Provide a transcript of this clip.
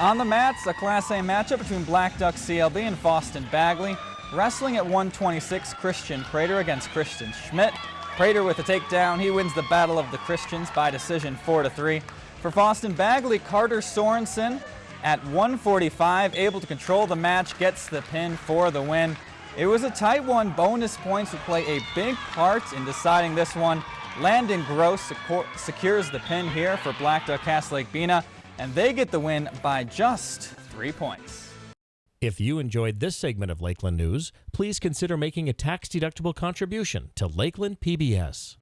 On the mats, a Class A matchup between Blackduck CLB and Fosston Bagley. Wrestling at 126, Christian Prater against Christian Schmidt. Prater with a takedown. He wins the Battle of the Christians by decision 4-3. For Fosston Bagley, Carter Sorensen at 145, able to control the match, gets the pin for the win. It was a tight one. Bonus points would play a big part in deciding this one. Landon Gross secures the pin here for Blackduck Cass Lake Bena and they get the win by just three points. If you enjoyed this segment of Lakeland News, please consider making a tax-deductible contribution to Lakeland PBS.